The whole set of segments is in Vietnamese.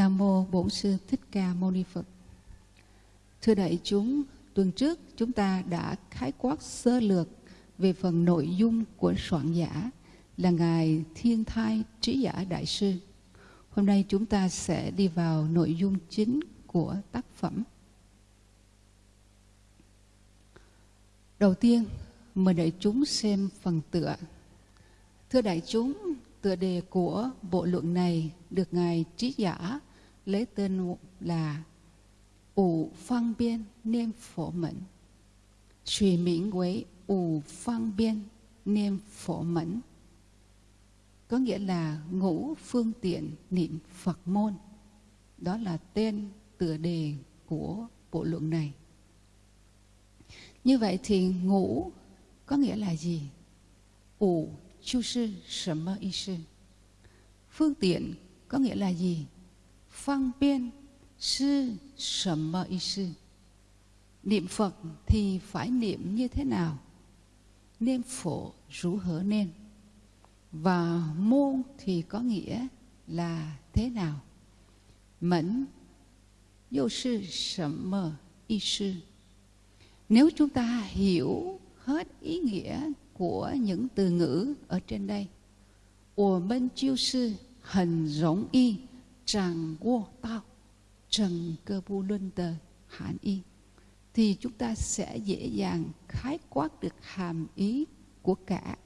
Nam mô Bổn sư Thích Ca Mâu Ni Phật. Thưa đại chúng, tuần trước chúng ta đã khái quát sơ lược về phần nội dung của soạn giả là ngài Thiên Thai Trí giả đại sư. Hôm nay chúng ta sẽ đi vào nội dung chính của tác phẩm. Đầu tiên, mời đại chúng xem phần tựa. Thưa đại chúng, tựa đề của bộ luận này được ngài trí giả lấy tên là ủ phương Biên Niêm Phổ Mẫn. Suy miễn với ủ phương Biên Niêm Phổ Mẫn. Có nghĩa là ngũ phương tiện niệm Phật môn. Đó là tên tựa đề của bộ luận này. Như vậy thì ngũ có nghĩa là gì? Ủ chu sư sầm mơ y sư. Phương tiện có nghĩa là gì? Phương biên sư sầm mơ y sư. Niệm Phật thì phải niệm như thế nào? Niệm phổ rủ hở nên. Và môn thì có nghĩa là thế nào? Mẫn vô sư sầm mơ y sư. Nếu chúng ta hiểu hết ý nghĩa của những từ ngữ ở trên đây. 我们就是很容易 掌握到整个部论的含义 thì chúng ta sẽ dễ dàng khái quát được hàm ý của cả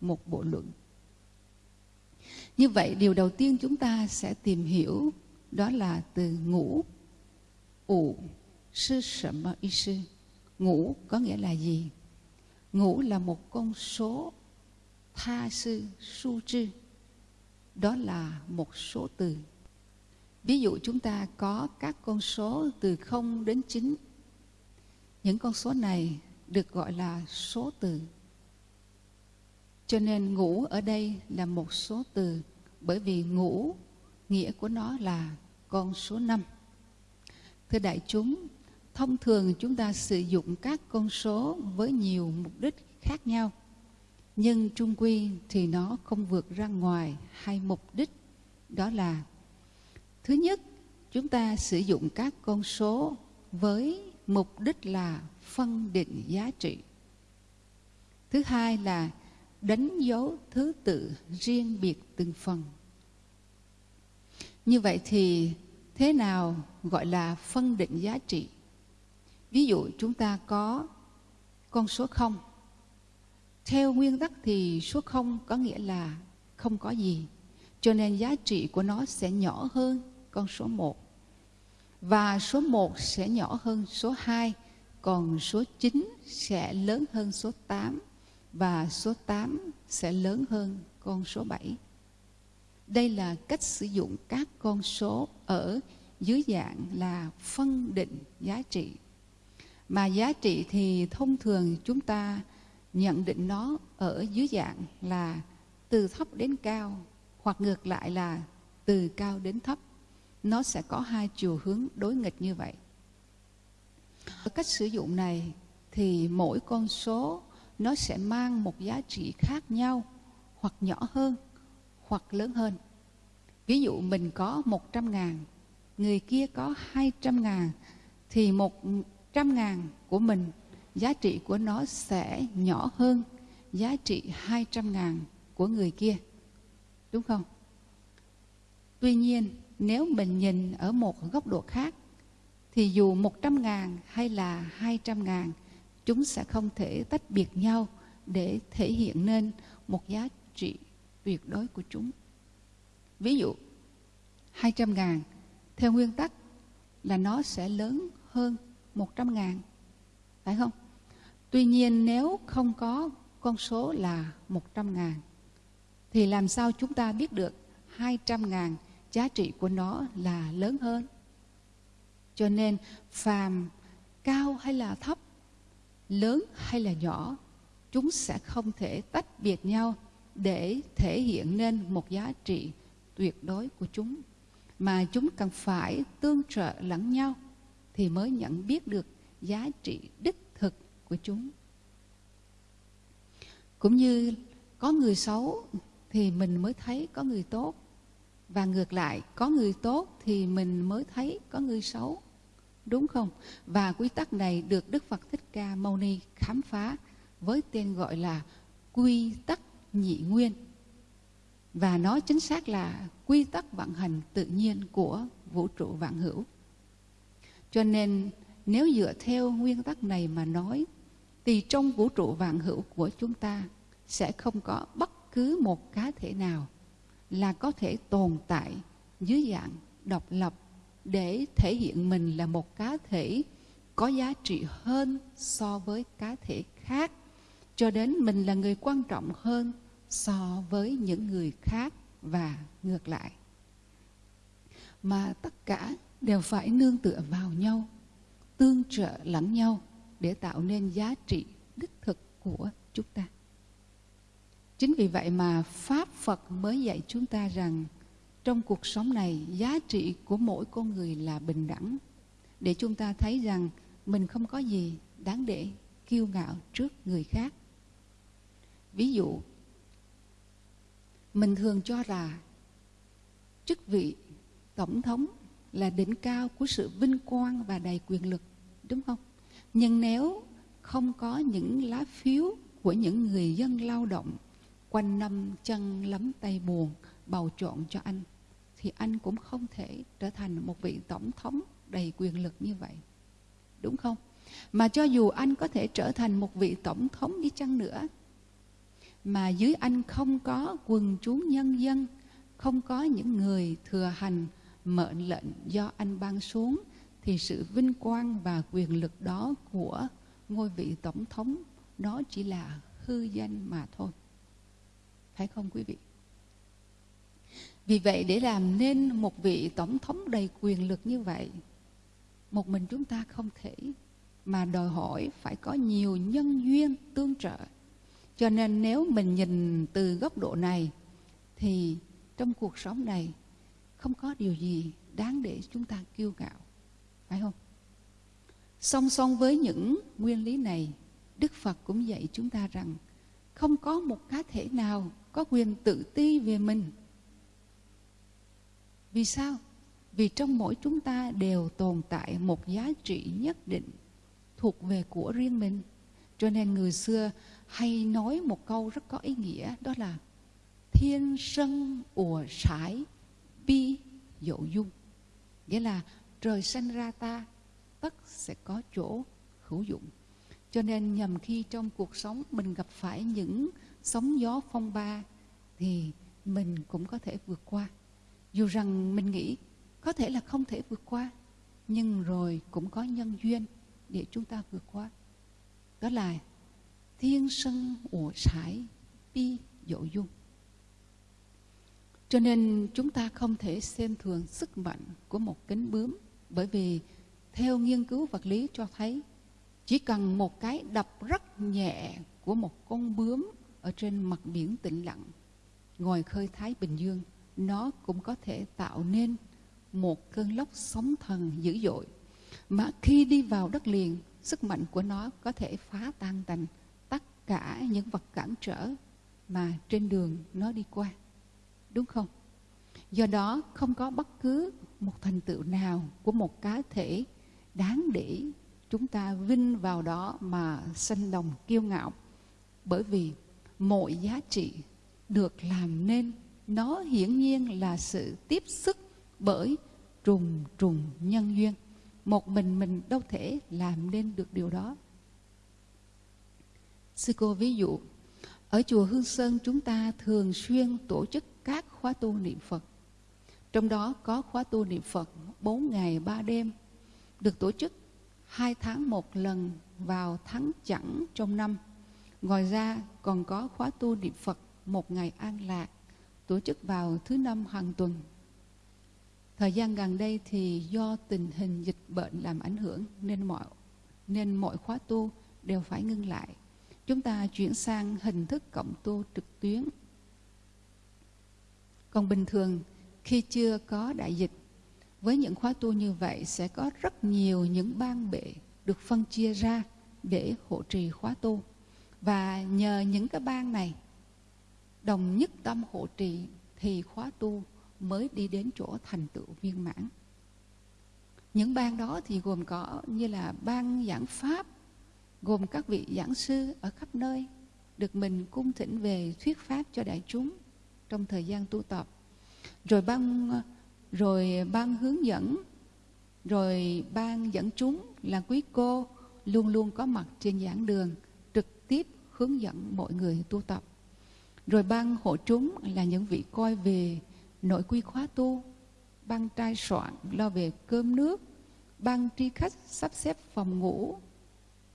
một bộ luận. Như vậy điều đầu tiên chúng ta sẽ tìm hiểu đó là từ ngũ ủ sư sẩm ý sư. Ngũ có nghĩa là gì? Ngũ là một con số tha sư su trư. Đó là một số từ. Ví dụ chúng ta có các con số từ 0 đến 9. Những con số này được gọi là số từ. Cho nên ngũ ở đây là một số từ bởi vì ngũ nghĩa của nó là con số 5. Thưa đại chúng, thông thường chúng ta sử dụng các con số với nhiều mục đích khác nhau nhưng trung quy thì nó không vượt ra ngoài hai mục đích đó là thứ nhất, chúng ta sử dụng các con số với mục đích là phân định giá trị. Thứ hai là đánh dấu thứ tự riêng biệt từng phần. Như vậy thì thế nào gọi là phân định giá trị? Ví dụ chúng ta có con số 0 theo nguyên tắc thì số 0 có nghĩa là không có gì. Cho nên giá trị của nó sẽ nhỏ hơn con số 1. Và số 1 sẽ nhỏ hơn số 2, còn số 9 sẽ lớn hơn số 8 và số 8 sẽ lớn hơn con số 7. Đây là cách sử dụng các con số ở dưới dạng là phân định giá trị. Mà giá trị thì thông thường chúng ta nhận định nó ở dưới dạng là từ thấp đến cao hoặc ngược lại là từ cao đến thấp nó sẽ có hai chiều hướng đối nghịch như vậy ở cách sử dụng này thì mỗi con số nó sẽ mang một giá trị khác nhau hoặc nhỏ hơn hoặc lớn hơn ví dụ mình có 100 ngàn người kia có 200 ngàn thì 100 ngàn của mình giá trị của nó sẽ nhỏ hơn giá trị 200 ngàn của người kia. Đúng không? Tuy nhiên, nếu mình nhìn ở một góc độ khác, thì dù 100 ngàn hay là 200 ngàn, chúng sẽ không thể tách biệt nhau để thể hiện nên một giá trị tuyệt đối của chúng. Ví dụ, 200 ngàn, theo nguyên tắc là nó sẽ lớn hơn 100 ngàn, phải không? Tuy nhiên nếu không có con số là 100 ngàn thì làm sao chúng ta biết được 200 ngàn giá trị của nó là lớn hơn. Cho nên phàm cao hay là thấp, lớn hay là nhỏ, chúng sẽ không thể tách biệt nhau để thể hiện nên một giá trị tuyệt đối của chúng. Mà chúng cần phải tương trợ lẫn nhau thì mới nhận biết được giá trị đích thực của chúng. Cũng như có người xấu thì mình mới thấy có người tốt và ngược lại, có người tốt thì mình mới thấy có người xấu. Đúng không? Và quy tắc này được đức phật thích ca mâu ni khám phá với tên gọi là quy tắc nhị nguyên. Và nó chính xác là quy tắc vận hành tự nhiên của vũ trụ vạn hữu. Cho nên, nếu dựa theo nguyên tắc này mà nói, thì trong vũ trụ vạn hữu của chúng ta sẽ không có bất cứ một cá thể nào là có thể tồn tại dưới dạng độc lập để thể hiện mình là một cá thể có giá trị hơn so với cá thể khác, cho đến mình là người quan trọng hơn so với những người khác và ngược lại. Mà tất cả đều phải nương tựa vào nhau, tương trợ lẫn nhau để tạo nên giá trị đích thực của chúng ta chính vì vậy mà pháp phật mới dạy chúng ta rằng trong cuộc sống này, giá trị của mỗi con người là bình đẳng. Để chúng ta thấy rằng mình không có gì đáng để kiêu ngạo trước người khác. Ví dụ, mình thường cho là chức vị tổng thống là đỉnh cao của sự vinh quang và đầy quyền lực, đúng không? Nhưng nếu không có những lá phiếu của những người dân lao động quanh năm chân lắm tay buồn, bầu chọn cho anh, thì anh cũng không thể trở thành một vị tổng thống đầy quyền lực như vậy. Đúng không? Mà cho dù anh có thể trở thành một vị tổng thống đi chăng nữa, mà dưới anh không có quần chúng nhân dân, không có những người thừa hành mệnh lệnh do anh ban xuống, thì sự vinh quang và quyền lực đó của ngôi vị tổng thống, nó chỉ là hư danh mà thôi phải không quý vị? Vì vậy để làm nên một vị tổng thống đầy quyền lực như vậy, một mình chúng ta không thể mà đòi hỏi phải có nhiều nhân duyên tương trợ. Cho nên nếu mình nhìn từ góc độ này, thì trong cuộc sống này không có điều gì đáng để chúng ta kiêu ngạo, phải không? Song song với những nguyên lý này, đức phật cũng dạy chúng ta rằng không có một cá thể nào có quyền tự ti về mình. Vì sao? Vì trong mỗi chúng ta đều tồn tại một giá trị nhất định thuộc về của riêng mình. Cho nên người xưa hay nói một câu rất có ý nghĩa, đó là thiên sân ùa sải bi dậu dung. Nghĩa là trời sanh ra ta, tất sẽ có chỗ hữu dụng. Cho nên nhầm khi trong cuộc sống mình gặp phải những sóng gió phong ba thì mình cũng có thể vượt qua. Dù rằng mình nghĩ có thể là không thể vượt qua, nhưng rồi cũng có nhân duyên để chúng ta vượt qua. Đó là thiên sân ủa sải bi dỗ dung. Cho nên chúng ta không thể xem thường sức mạnh của một cánh bướm, bởi vì theo nghiên cứu vật lý cho thấy, chỉ cần một cái đập rất nhẹ của một con bướm ở trên mặt biển tĩnh lặng. Ngoài khơi Thái Bình Dương, nó cũng có thể tạo nên một cơn lốc sóng thần dữ dội. Mà khi đi vào đất liền, sức mạnh của nó có thể phá tan tành tất cả những vật cản trở mà trên đường nó đi qua. Đúng không? Do đó, không có bất cứ một thành tựu nào của một cá thể đáng để chúng ta vinh vào đó mà sanh lòng kiêu ngạo. Bởi vì mọi giá trị được làm nên, nó hiển nhiên là sự tiếp sức bởi trùng trùng nhân duyên. Một mình mình đâu thể làm nên được điều đó. Sư cô ví dụ, ở chùa hương sơn chúng ta thường xuyên tổ chức các khóa tu niệm phật. Trong đó có khóa tu niệm phật 4 ngày 3 đêm, được tổ chức hai tháng một lần vào tháng chẵn trong năm. Ngoài ra, còn có khóa tu niệm Phật một ngày an lạc, tổ chức vào thứ năm hàng tuần. Thời gian gần đây thì do tình hình dịch bệnh làm ảnh hưởng nên mọi nên mọi khóa tu đều phải ngưng lại. Chúng ta chuyển sang hình thức cộng tu trực tuyến. Còn bình thường, khi chưa có đại dịch, với những khóa tu như vậy sẽ có rất nhiều những ban bệ được phân chia ra để hộ trì khóa tu. Và nhờ những cái ban này đồng nhất tâm hộ trì thì khóa tu mới đi đến chỗ thành tựu viên mãn. Những ban đó thì gồm có như là ban giảng pháp, gồm các vị giảng sư ở khắp nơi được mình cung thỉnh về thuyết pháp cho đại chúng trong thời gian tu tập. Rồi ban rồi ban hướng dẫn, rồi ban dẫn chúng là quý cô luôn luôn có mặt trên giảng đường trực tiếp hướng dẫn mọi người tu tập. Rồi ban hộ chúng là những vị coi về nội quy khóa tu, ban trai soạn lo về cơm nước, ban tri khách sắp xếp phòng ngủ,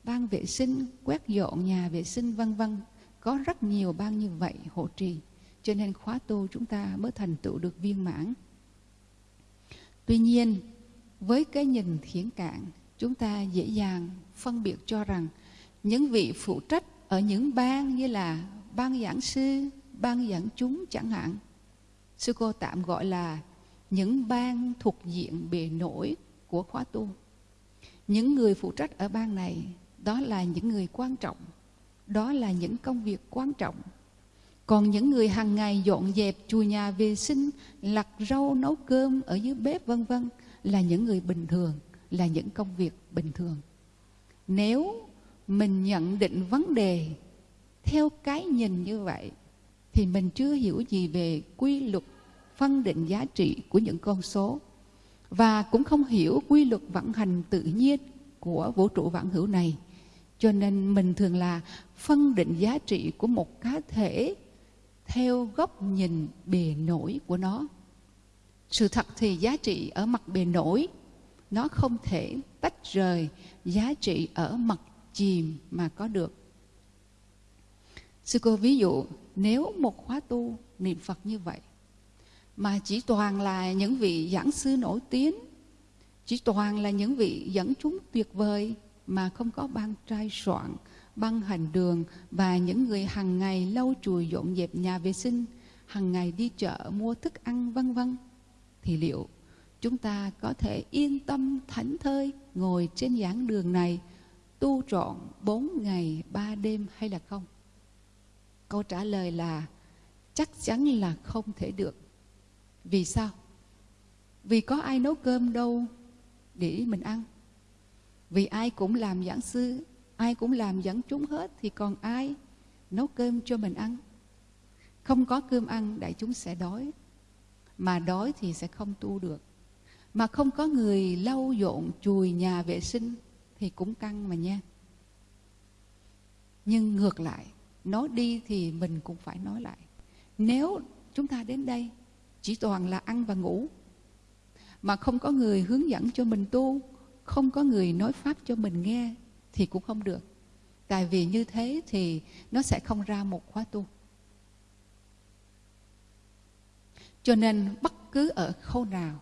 ban vệ sinh quét dọn nhà vệ sinh vân vân. Có rất nhiều ban như vậy hộ trì. Cho nên khóa tu chúng ta mới thành tựu được viên mãn. Tuy nhiên với cái nhìn thiển cạn chúng ta dễ dàng phân biệt cho rằng những vị phụ trách ở những ban như là ban giảng sư ban giảng chúng chẳng hạn. Sư cô tạm gọi là những ban thuộc diện bề nổi của khóa tu. Những người phụ trách ở ban này, đó là những người quan trọng. Đó là những công việc quan trọng. Còn những người hàng ngày dọn dẹp chùa nhà vệ sinh, lặt rau nấu cơm ở dưới bếp, vân vân, là những người bình thường, là những công việc bình thường. Nếu mình nhận định vấn đề theo cái nhìn như vậy, thì mình chưa hiểu gì về quy luật phân định giá trị của những con số. Và cũng không hiểu quy luật vận hành tự nhiên của vũ trụ vạn hữu này. Cho nên mình thường là phân định giá trị của một cá thể theo góc nhìn bề nổi của nó. Sự thật thì giá trị ở mặt bề nổi, nó không thể tách rời giá trị ở mặt chìm mà có được. Sư cô ví dụ nếu một khóa tu niệm phật như vậy mà chỉ toàn là những vị giảng sư nổi tiếng chỉ toàn là những vị dẫn chúng tuyệt vời mà không có ban trai soạn, ban hành đường và những người hàng ngày lau chùi dọn dẹp nhà vệ sinh, hàng ngày đi chợ mua thức ăn vân vân thì liệu chúng ta có thể yên tâm thảnh thơi ngồi trên giảng đường này tu trọn bốn ngày, ba đêm hay là không? Câu trả lời là chắc chắn là không thể được. Vì sao? Vì có ai nấu cơm đâu để mình ăn vì ai cũng làm giảng sư, ai cũng làm dẫn chúng hết thì còn ai nấu cơm cho mình ăn không có cơm ăn, đại chúng sẽ đói mà đói thì sẽ không tu được mà không có người lau dọn, chùi nhà vệ sinh thì cũng căng mà nha. Nhưng ngược lại nói đi thì mình cũng phải nói lại. Nếu chúng ta đến đây, chỉ toàn là ăn và ngủ, mà không có người hướng dẫn cho mình tu, không có người nói pháp cho mình nghe, thì cũng không được. Tại vì như thế thì nó sẽ không ra một khóa tu. Cho nên bất cứ ở khâu nào,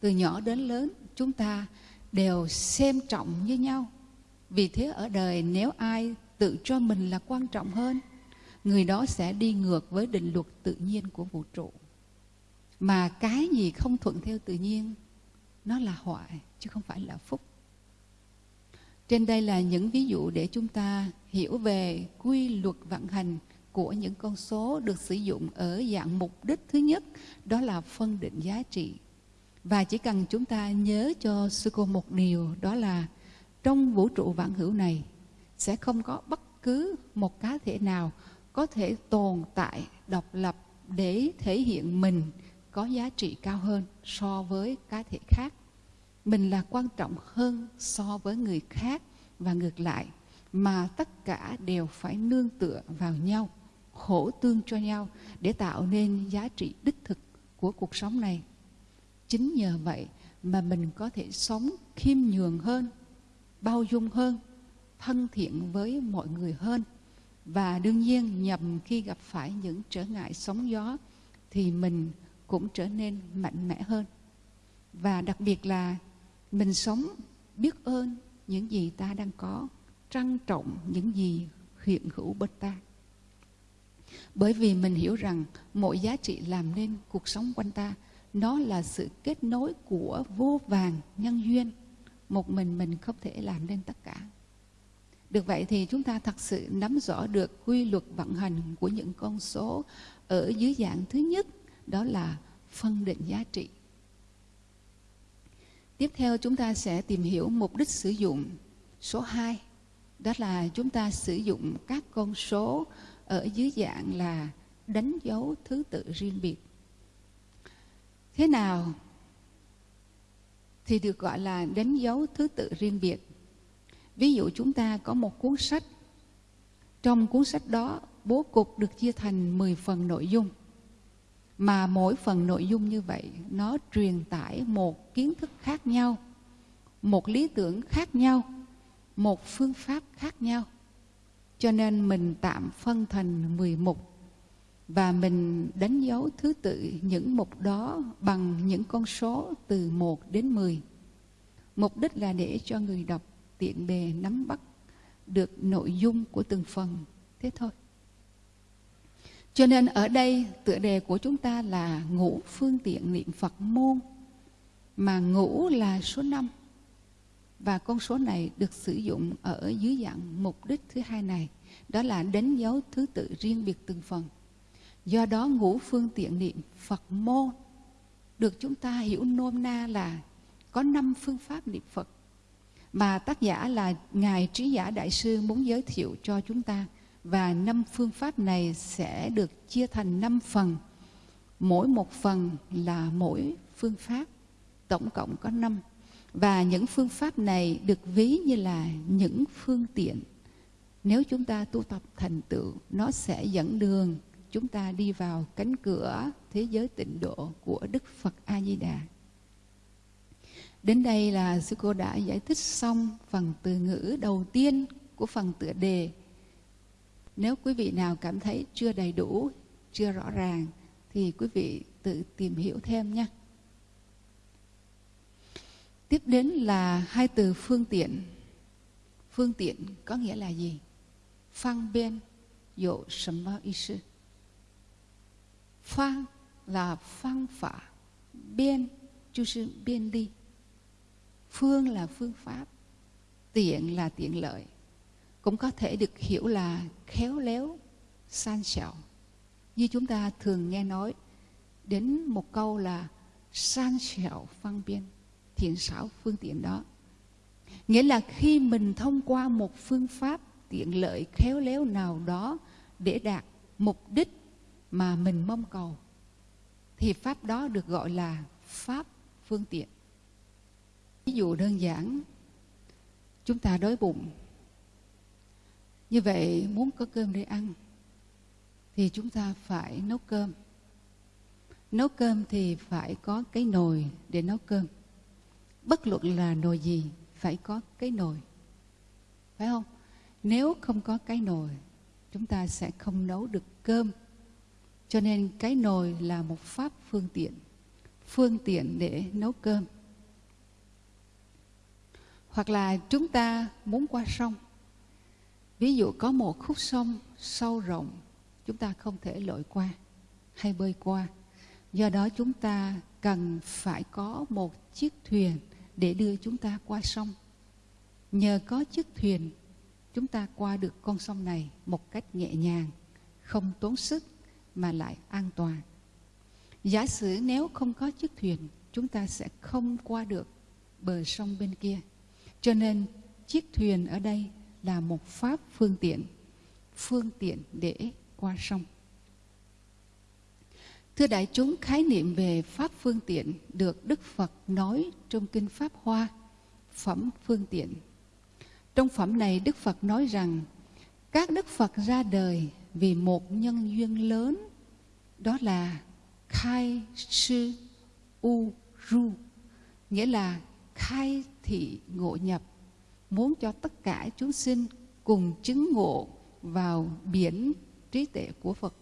từ nhỏ đến lớn, chúng ta đều xem trọng như nhau. Vì thế ở đời nếu ai tự cho mình là quan trọng hơn, người đó sẽ đi ngược với định luật tự nhiên của vũ trụ. Mà cái gì không thuận theo tự nhiên, nó là hoại, chứ không phải là phúc. Trên đây là những ví dụ để chúng ta hiểu về quy luật vận hành của những con số được sử dụng ở dạng mục đích thứ nhất, đó là phân định giá trị và chỉ cần chúng ta nhớ cho sư cô một điều, đó là trong vũ trụ vạn hữu này sẽ không có bất cứ một cá thể nào có thể tồn tại, độc lập để thể hiện mình có giá trị cao hơn so với cá thể khác. Mình là quan trọng hơn so với người khác và ngược lại, mà tất cả đều phải nương tựa vào nhau, khổ tương cho nhau để tạo nên giá trị đích thực của cuộc sống này chính nhờ vậy mà mình có thể sống khiêm nhường hơn, bao dung hơn, thân thiện với mọi người hơn. Và đương nhiên, nhầm khi gặp phải những trở ngại sóng gió thì mình cũng trở nên mạnh mẽ hơn. Và đặc biệt là mình sống biết ơn những gì ta đang có, trân trọng những gì hiện hữu bên ta. Bởi vì mình hiểu rằng mọi giá trị làm nên cuộc sống quanh ta nó là sự kết nối của vô vàng nhân duyên. Một mình mình không thể làm nên tất cả. Được vậy thì chúng ta thật sự nắm rõ được quy luật vận hành của những con số ở dưới dạng thứ nhất, đó là phân định giá trị. Tiếp theo chúng ta sẽ tìm hiểu mục đích sử dụng số 2 đó là chúng ta sử dụng các con số ở dưới dạng là đánh dấu thứ tự riêng biệt thế nào? Thì được gọi là đánh dấu thứ tự riêng biệt. Ví dụ chúng ta có một cuốn sách. Trong cuốn sách đó, bố cục được chia thành 10 phần nội dung. Mà mỗi phần nội dung như vậy, nó truyền tải một kiến thức khác nhau, một lý tưởng khác nhau, một phương pháp khác nhau. Cho nên mình tạm phân thành 10 mục và mình đánh dấu thứ tự những mục đó bằng những con số từ 1 đến 10. Mục đích là để cho người đọc tiện bề nắm bắt được nội dung của từng phần. Thế thôi. Cho nên ở đây, tựa đề của chúng ta là ngũ phương tiện niệm Phật môn. Mà ngũ là số 5. Và con số này được sử dụng ở dưới dạng mục đích thứ hai này. Đó là đánh dấu thứ tự riêng biệt từng phần. Do đó ngũ phương tiện niệm Phật môn được chúng ta hiểu nôm na là có năm phương pháp niệm Phật mà tác giả là Ngài Trí Giả Đại Sư muốn giới thiệu cho chúng ta. Và năm phương pháp này sẽ được chia thành năm phần. Mỗi một phần là mỗi phương pháp, tổng cộng có năm. Và những phương pháp này được ví như là những phương tiện. Nếu chúng ta tu tập thành tựu, nó sẽ dẫn đường chúng ta đi vào cánh cửa thế giới tịnh độ của Đức Phật A Di Đà. Đến đây là sư cô đã giải thích xong phần từ ngữ đầu tiên của phần tựa đề. Nếu quý vị nào cảm thấy chưa đầy đủ, chưa rõ ràng thì quý vị tự tìm hiểu thêm nhé. Tiếp đến là hai từ phương tiện. Phương tiện có nghĩa là gì? Phang biên, dụ sầm mơ sư Phang là phương pháp, biên, 就是便利。phương là phương pháp tiện là tiện lợi cũng có thể được hiểu là khéo léo san xảo như chúng ta thường nghe nói đến một câu là san xảo phương biên thiện xảo phương tiện đó nghĩa là khi mình thông qua một phương pháp tiện lợi khéo léo nào đó để đạt mục đích mà mình mong cầu, thì pháp đó được gọi là pháp phương tiện. Ví dụ đơn giản, chúng ta đói bụng, như vậy muốn có cơm để ăn, thì chúng ta phải nấu cơm. Nấu cơm thì phải có cái nồi để nấu cơm. Bất luận là nồi gì, phải có cái nồi. Phải không? Nếu không có cái nồi, chúng ta sẽ không nấu được cơm cho nên cái nồi là một pháp phương tiện phương tiện để nấu cơm. Hoặc là chúng ta muốn qua sông. Ví dụ có một khúc sông sâu rộng, chúng ta không thể lội qua hay bơi qua. Do đó chúng ta cần phải có một chiếc thuyền để đưa chúng ta qua sông. Nhờ có chiếc thuyền, chúng ta qua được con sông này một cách nhẹ nhàng, không tốn sức mà lại an toàn giả sử nếu không có chiếc thuyền chúng ta sẽ không qua được bờ sông bên kia cho nên chiếc thuyền ở đây là một pháp phương tiện, phương tiện để qua sông. Thưa đại chúng, khái niệm về pháp phương tiện được Đức Phật nói trong Kinh Pháp Hoa, phẩm phương tiện. Trong phẩm này Đức Phật nói rằng các Đức Phật ra đời vì một nhân duyên lớn, đó là khai sư u ru, nghĩa là khai thị ngộ nhập, muốn cho tất cả chúng sinh cùng chứng ngộ vào biển trí tuệ của Phật.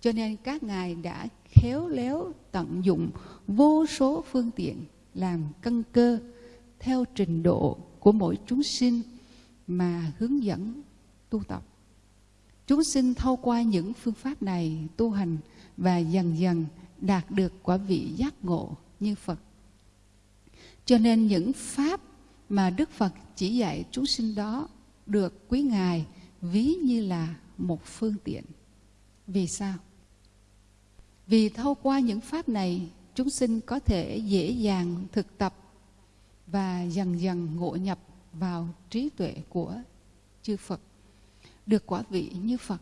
Cho nên các ngài đã khéo léo tận dụng vô số phương tiện làm căn cơ theo trình độ của mỗi chúng sinh mà hướng dẫn tu tập. Chúng sinh thâu qua những phương pháp này tu hành và dần dần đạt được quả vị giác ngộ như Phật. Cho nên những pháp mà Đức Phật chỉ dạy chúng sinh đó được quý Ngài ví như là một phương tiện. Vì sao? vì thâu qua những pháp này, chúng sinh có thể dễ dàng thực tập và dần dần ngộ nhập vào trí tuệ của chư Phật, được quả vị như Phật.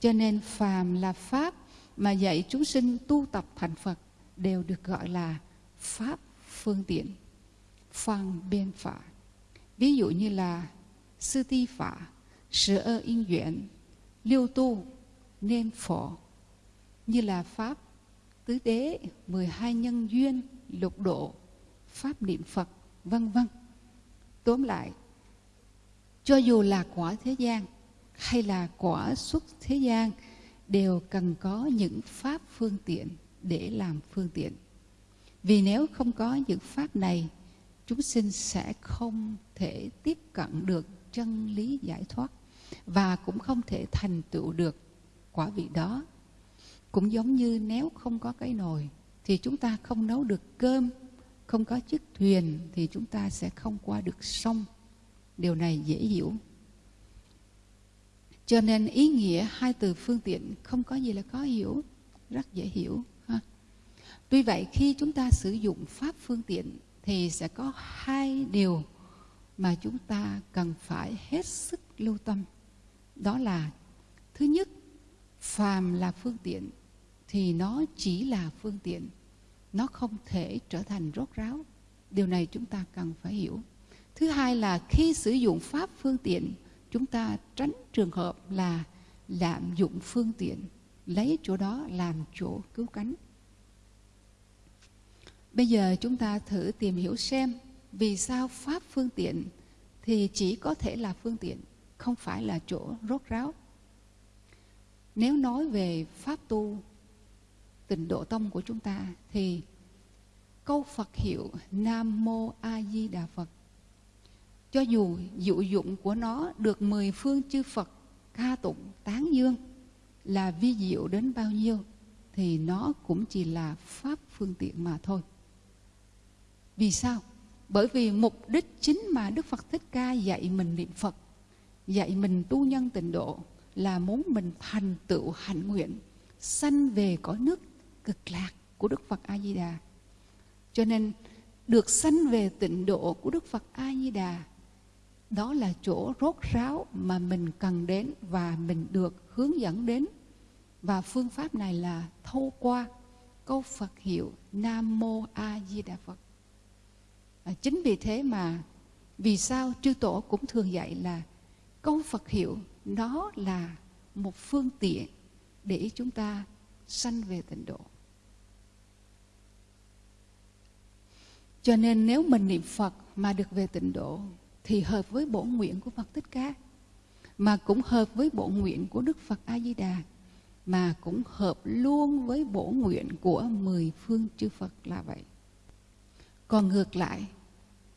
Cho nên phàm là pháp mà dạy chúng sinh tu tập thành Phật đều được gọi là pháp phương tiện, phang biên phả. Ví dụ như là sư ti phả, sự ơ yên duyện, liêu tu, nên phổ, như là pháp tứ đế, 12 nhân duyên, lục độ, pháp niệm Phật, vân vân. Tóm lại, cho dù là quả thế gian hay là quả xuất thế gian đều cần có những pháp phương tiện để làm phương tiện. Vì nếu không có những pháp này, chúng sinh sẽ không thể tiếp cận được chân lý giải thoát và cũng không thể thành tựu được quả vị đó. Cũng giống như nếu không có cái nồi thì chúng ta không nấu được cơm, không có chiếc thuyền thì chúng ta sẽ không qua được sông. Điều này dễ hiểu. Cho nên ý nghĩa hai từ phương tiện không có gì là khó hiểu, rất dễ hiểu. Ha? Tuy vậy khi chúng ta sử dụng pháp phương tiện thì sẽ có hai điều mà chúng ta cần phải hết sức lưu tâm. Đó là thứ nhất, phàm là phương tiện thì nó chỉ là phương tiện. Nó không thể trở thành rốt ráo. Điều này chúng ta cần phải hiểu. Thứ hai là khi sử dụng pháp phương tiện chúng ta tránh trường hợp là lạm dụng phương tiện, lấy chỗ đó làm chỗ cứu cánh. Bây giờ chúng ta thử tìm hiểu xem vì sao pháp phương tiện thì chỉ có thể là phương tiện, không phải là chỗ rốt ráo. Nếu nói về pháp tu, tịnh độ tông của chúng ta thì câu Phật hiệu Nam Mô A Di Đà Phật cho dù dụ dụng của nó được mười phương chư Phật ca tụng tán dương là vi diệu đến bao nhiêu thì nó cũng chỉ là pháp phương tiện mà thôi. Vì sao? Bởi vì mục đích chính mà Đức Phật Thích Ca dạy mình niệm Phật, dạy mình tu nhân tịnh độ là muốn mình thành tựu hạnh nguyện, sanh về cõi nước cực lạc của Đức Phật A Di Đà. Cho nên được sanh về tịnh độ của Đức Phật A Di Đà đó là chỗ rốt ráo mà mình cần đến và mình được hướng dẫn đến. Và phương pháp này là thâu qua câu Phật hiệu Nam Mô A Di Đà Phật. À, chính vì thế mà vì sao chư tổ cũng thường dạy là câu Phật hiệu nó là một phương tiện để chúng ta sanh về tịnh độ. Cho nên nếu mình niệm Phật mà được về tịnh độ thì hợp với bổ nguyện của Phật Thích Ca mà cũng hợp với bổ nguyện của Đức Phật A Di Đà mà cũng hợp luôn với bổ nguyện của mười phương chư Phật là vậy. Còn ngược lại,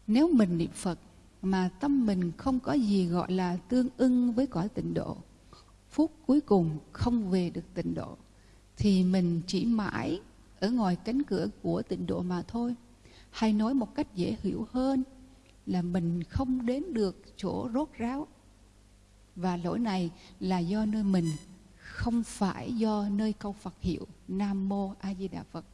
nếu mình niệm Phật mà tâm mình không có gì gọi là tương ưng với cõi tịnh độ, phút cuối cùng không về được tịnh độ, thì mình chỉ mãi ở ngoài cánh cửa của tịnh độ mà thôi. Hay nói một cách dễ hiểu hơn là mình không đến được chỗ rốt ráo. Và lỗi này là do nơi mình, không phải do nơi câu Phật hiệu Nam Mô A Di Đà Phật.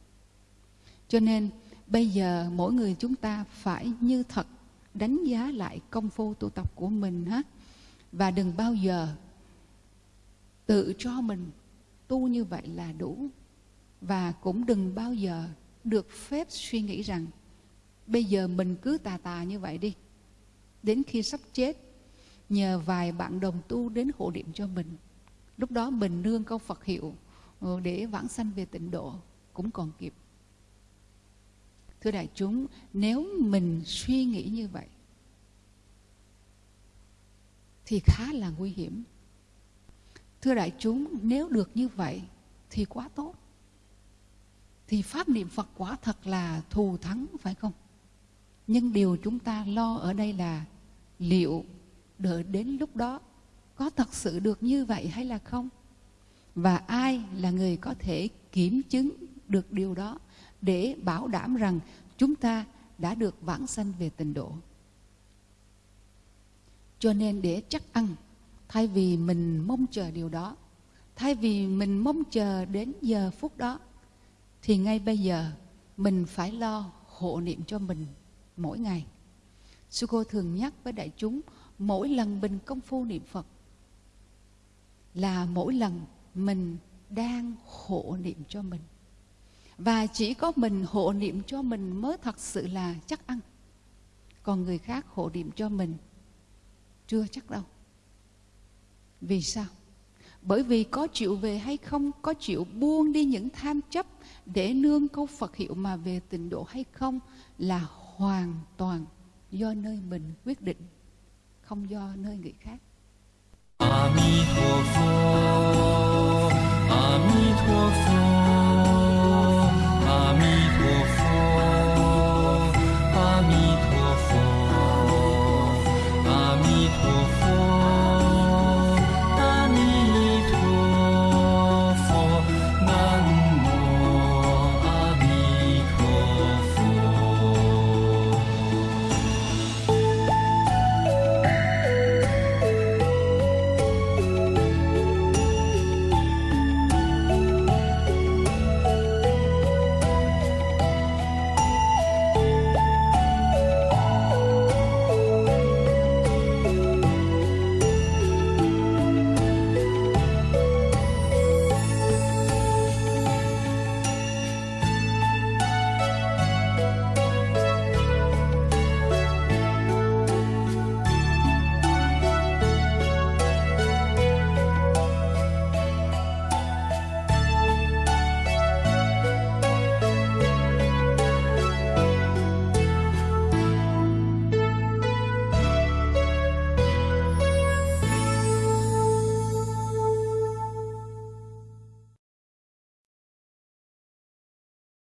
Cho nên, bây giờ mỗi người chúng ta phải như thật đánh giá lại công phu tu tập của mình ha. Và đừng bao giờ tự cho mình tu như vậy là đủ. Và cũng đừng bao giờ được phép suy nghĩ rằng bây giờ mình cứ tà tà như vậy đi. Đến khi sắp chết, nhờ vài bạn đồng tu đến hộ niệm cho mình. Lúc đó mình nương câu phật hiệu ờ, để vãng sanh về tịnh độ, cũng còn kịp. Thưa đại chúng, nếu mình suy nghĩ như vậy, thì khá là nguy hiểm. Thưa đại chúng, nếu được như vậy, thì quá tốt. Thì pháp niệm phật quả thật là thù thắng, phải không? Nhưng điều chúng ta lo ở đây là liệu đợi đến lúc đó có thật sự được như vậy hay là không? Và ai là người có thể kiểm chứng được điều đó để bảo đảm rằng chúng ta đã được vãng sanh về tình độ? Cho nên để chắc ăn, thay vì mình mong chờ điều đó, thay vì mình mong chờ đến giờ phút đó, thì ngay bây giờ mình phải lo hộ niệm cho mình mỗi ngày. Sư cô thường nhắc với đại chúng, mỗi lần mình công phu niệm phật là mỗi lần mình đang hộ niệm cho mình. Và chỉ có mình hộ niệm cho mình mới thật sự là chắc ăn. Còn người khác hộ niệm cho mình chưa chắc đâu. Vì sao? Bởi vì có chịu về hay không, có chịu buông đi những tham chấp để nương câu phật hiệu mà về tình độ hay không là hoàn toàn do nơi mình quyết định, không do nơi người khác. A Di Đà Phật A Di Đà Phật